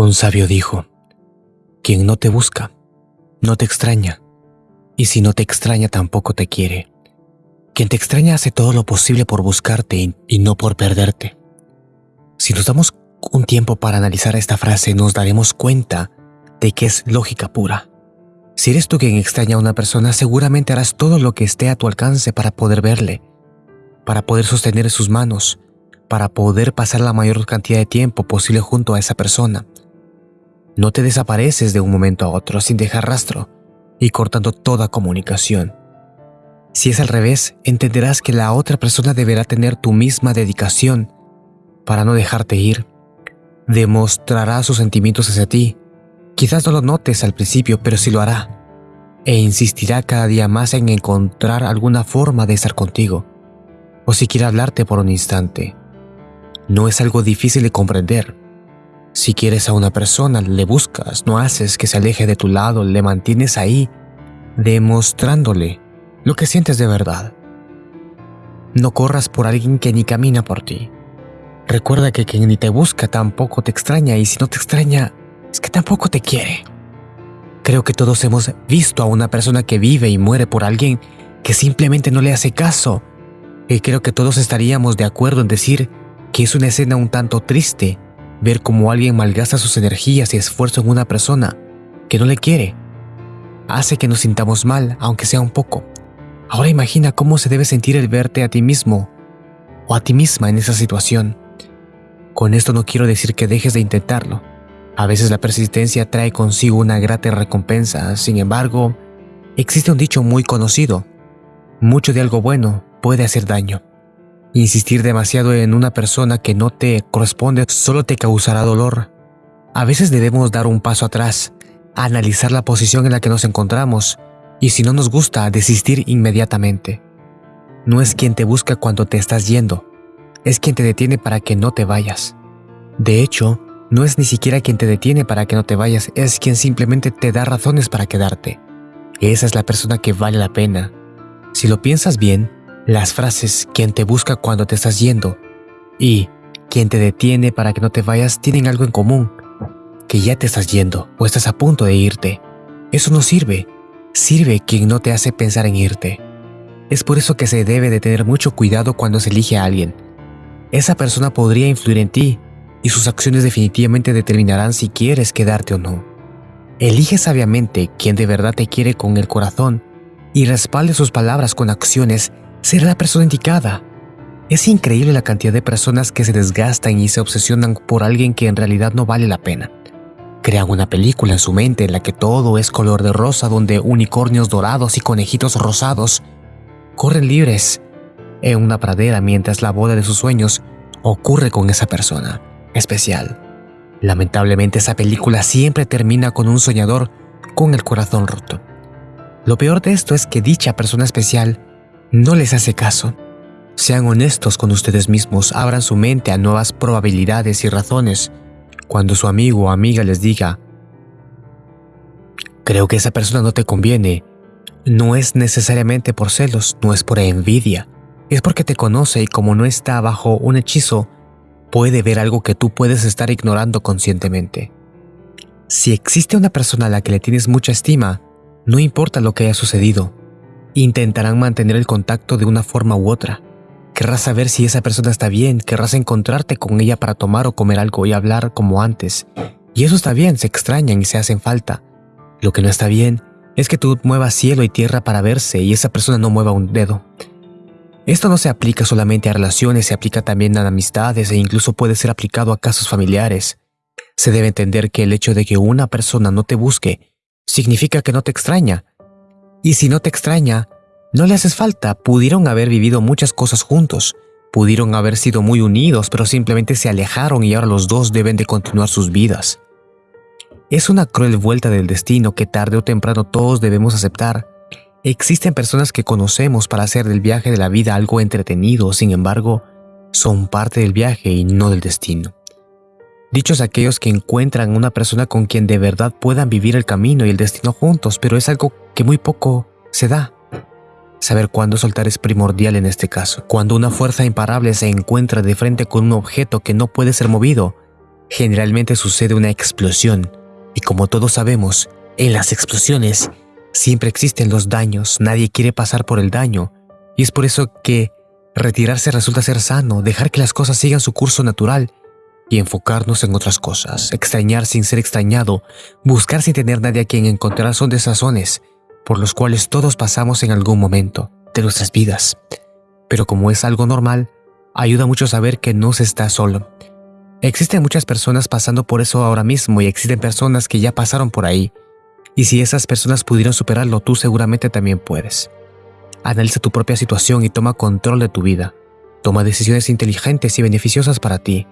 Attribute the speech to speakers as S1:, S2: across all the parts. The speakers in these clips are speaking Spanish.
S1: Un sabio dijo, quien no te busca, no te extraña, y si no te extraña tampoco te quiere. Quien te extraña hace todo lo posible por buscarte y no por perderte. Si nos damos un tiempo para analizar esta frase, nos daremos cuenta de que es lógica pura. Si eres tú quien extraña a una persona, seguramente harás todo lo que esté a tu alcance para poder verle, para poder sostener sus manos, para poder pasar la mayor cantidad de tiempo posible junto a esa persona. No te desapareces de un momento a otro sin dejar rastro y cortando toda comunicación. Si es al revés, entenderás que la otra persona deberá tener tu misma dedicación para no dejarte ir. Demostrará sus sentimientos hacia ti. Quizás no lo notes al principio, pero sí lo hará. E insistirá cada día más en encontrar alguna forma de estar contigo. O siquiera hablarte por un instante. No es algo difícil de comprender. Si quieres a una persona, le buscas, no haces que se aleje de tu lado, le mantienes ahí, demostrándole lo que sientes de verdad. No corras por alguien que ni camina por ti. Recuerda que quien ni te busca tampoco te extraña y si no te extraña, es que tampoco te quiere. Creo que todos hemos visto a una persona que vive y muere por alguien que simplemente no le hace caso. Y creo que todos estaríamos de acuerdo en decir que es una escena un tanto triste ver cómo alguien malgasta sus energías y esfuerzo en una persona que no le quiere. Hace que nos sintamos mal, aunque sea un poco. Ahora imagina cómo se debe sentir el verte a ti mismo o a ti misma en esa situación. Con esto no quiero decir que dejes de intentarlo. A veces la persistencia trae consigo una grata recompensa, sin embargo, existe un dicho muy conocido. Mucho de algo bueno puede hacer daño. Insistir demasiado en una persona que no te corresponde solo te causará dolor. A veces debemos dar un paso atrás, analizar la posición en la que nos encontramos y si no nos gusta, desistir inmediatamente. No es quien te busca cuando te estás yendo, es quien te detiene para que no te vayas. De hecho, no es ni siquiera quien te detiene para que no te vayas, es quien simplemente te da razones para quedarte. Esa es la persona que vale la pena. Si lo piensas bien, las frases quien te busca cuando te estás yendo y quien te detiene para que no te vayas tienen algo en común, que ya te estás yendo o estás a punto de irte. Eso no sirve, sirve quien no te hace pensar en irte. Es por eso que se debe de tener mucho cuidado cuando se elige a alguien. Esa persona podría influir en ti y sus acciones definitivamente determinarán si quieres quedarte o no. Elige sabiamente quien de verdad te quiere con el corazón y respalde sus palabras con acciones ser la persona indicada. Es increíble la cantidad de personas que se desgastan y se obsesionan por alguien que en realidad no vale la pena. Crean una película en su mente en la que todo es color de rosa donde unicornios dorados y conejitos rosados corren libres en una pradera mientras la boda de sus sueños ocurre con esa persona especial. Lamentablemente esa película siempre termina con un soñador con el corazón roto. Lo peor de esto es que dicha persona especial no les hace caso. Sean honestos con ustedes mismos, abran su mente a nuevas probabilidades y razones. Cuando su amigo o amiga les diga, creo que esa persona no te conviene, no es necesariamente por celos, no es por envidia, es porque te conoce y como no está bajo un hechizo, puede ver algo que tú puedes estar ignorando conscientemente. Si existe una persona a la que le tienes mucha estima, no importa lo que haya sucedido, Intentarán mantener el contacto de una forma u otra. Querrás saber si esa persona está bien, querrás encontrarte con ella para tomar o comer algo y hablar como antes. Y eso está bien, se extrañan y se hacen falta. Lo que no está bien es que tú muevas cielo y tierra para verse y esa persona no mueva un dedo. Esto no se aplica solamente a relaciones, se aplica también a amistades e incluso puede ser aplicado a casos familiares. Se debe entender que el hecho de que una persona no te busque significa que no te extraña, y si no te extraña, no le haces falta, pudieron haber vivido muchas cosas juntos, pudieron haber sido muy unidos, pero simplemente se alejaron y ahora los dos deben de continuar sus vidas. Es una cruel vuelta del destino que tarde o temprano todos debemos aceptar. Existen personas que conocemos para hacer del viaje de la vida algo entretenido, sin embargo, son parte del viaje y no del destino. Dichos aquellos que encuentran una persona con quien de verdad puedan vivir el camino y el destino juntos, pero es algo que muy poco se da. Saber cuándo soltar es primordial en este caso. Cuando una fuerza imparable se encuentra de frente con un objeto que no puede ser movido, generalmente sucede una explosión, y como todos sabemos, en las explosiones siempre existen los daños, nadie quiere pasar por el daño, y es por eso que retirarse resulta ser sano, dejar que las cosas sigan su curso natural y enfocarnos en otras cosas, extrañar sin ser extrañado, buscar sin tener nadie a quien encontrar son desazones por los cuales todos pasamos en algún momento de nuestras vidas. Pero como es algo normal, ayuda mucho saber que no se está solo. Existen muchas personas pasando por eso ahora mismo y existen personas que ya pasaron por ahí. Y si esas personas pudieron superarlo, tú seguramente también puedes. Analiza tu propia situación y toma control de tu vida. Toma decisiones inteligentes y beneficiosas para ti.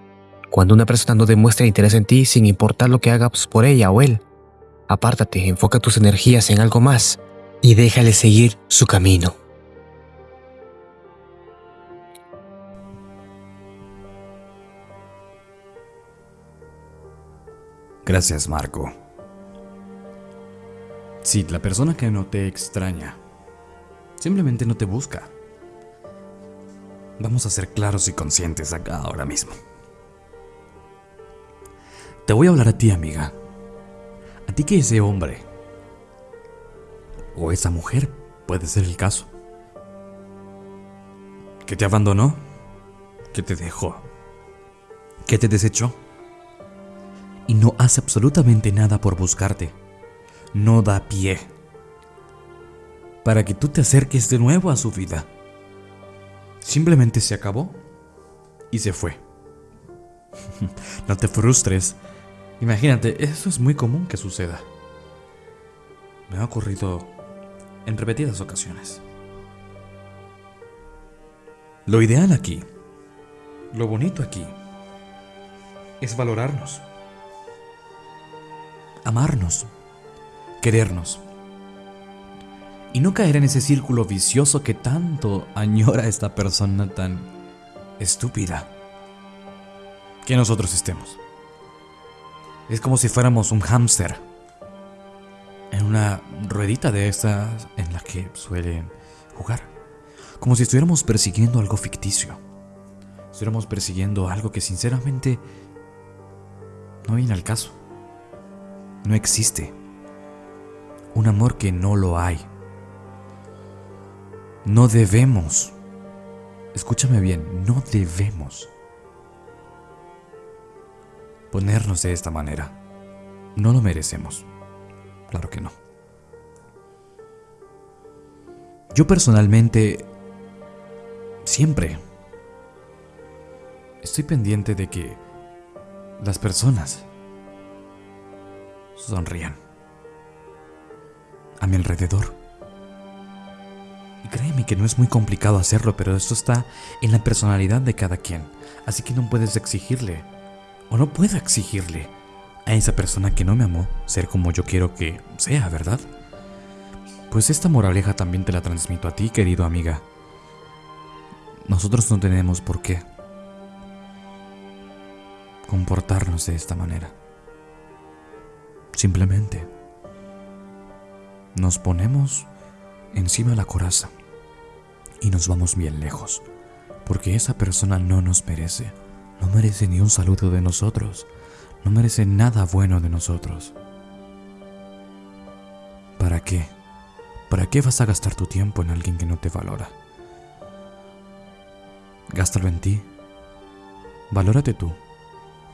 S1: Cuando una persona no demuestra interés en ti sin importar lo que hagas por ella o él, apártate, enfoca tus energías en algo más y déjale seguir su camino.
S2: Gracias, Marco. Sí, la persona que no te extraña simplemente no te busca. Vamos a ser claros y conscientes acá ahora mismo. Te voy a hablar a ti, amiga. A ti que ese hombre o esa mujer puede ser el caso. Que te abandonó, que te dejó, que te desechó y no hace absolutamente nada por buscarte. No da pie para que tú te acerques de nuevo a su vida. Simplemente se acabó y se fue. no te frustres. Imagínate, eso es muy común que suceda. Me ha ocurrido en repetidas ocasiones. Lo ideal aquí, lo bonito aquí, es valorarnos amarnos, querernos. Y no caer en ese círculo vicioso que tanto añora esta persona tan estúpida que nosotros estemos. Es como si fuéramos un hámster en una ruedita de estas en la que suelen jugar. Como si estuviéramos persiguiendo algo ficticio. Estuviéramos persiguiendo algo que sinceramente no viene al caso no existe. Un amor que no lo hay. No debemos. Escúchame bien, no debemos ponernos de esta manera. No lo merecemos. Claro que no. Yo personalmente siempre estoy pendiente de que las personas sonrían. A mi alrededor. Y créeme que no es muy complicado hacerlo, pero esto está en la personalidad de cada quien. Así que no puedes exigirle, o no puedo exigirle, a esa persona que no me amó ser como yo quiero que sea, ¿verdad? Pues esta moraleja también te la transmito a ti, querido amiga. Nosotros no tenemos por qué comportarnos de esta manera. Simplemente nos ponemos encima la coraza y nos vamos bien lejos, porque esa persona no nos merece, no merece ni un saludo de nosotros, no merece nada bueno de nosotros. ¿Para qué? ¿Para qué vas a gastar tu tiempo en alguien que no te valora? Gástalo en ti. Valórate tú.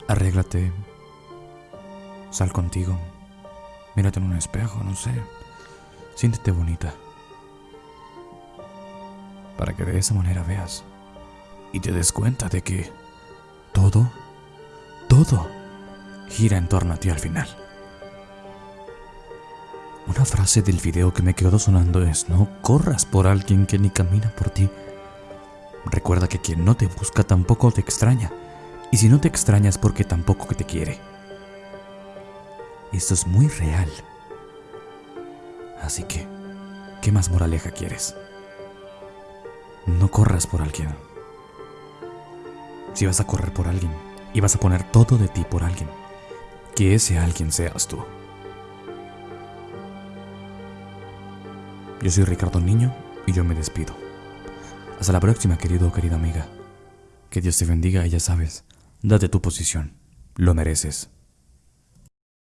S2: Arréglate. Sal contigo. Mírate en un espejo, no sé. Siéntete bonita. Para que de esa manera veas y te des cuenta de que todo, todo gira en torno a ti al final. Una frase del video que me quedó sonando es, no corras por alguien que ni camina por ti. Recuerda que quien no te busca tampoco te extraña. Y si no te extrañas porque tampoco te quiere. Esto es muy real. Así que, ¿qué más moraleja quieres? No corras por alguien. Si vas a correr por alguien y vas a poner todo de ti por alguien, que ese alguien seas tú. Yo soy Ricardo Niño y yo me despido. Hasta la próxima, querido o querida amiga. Que Dios te bendiga y ya sabes, date tu posición. Lo mereces.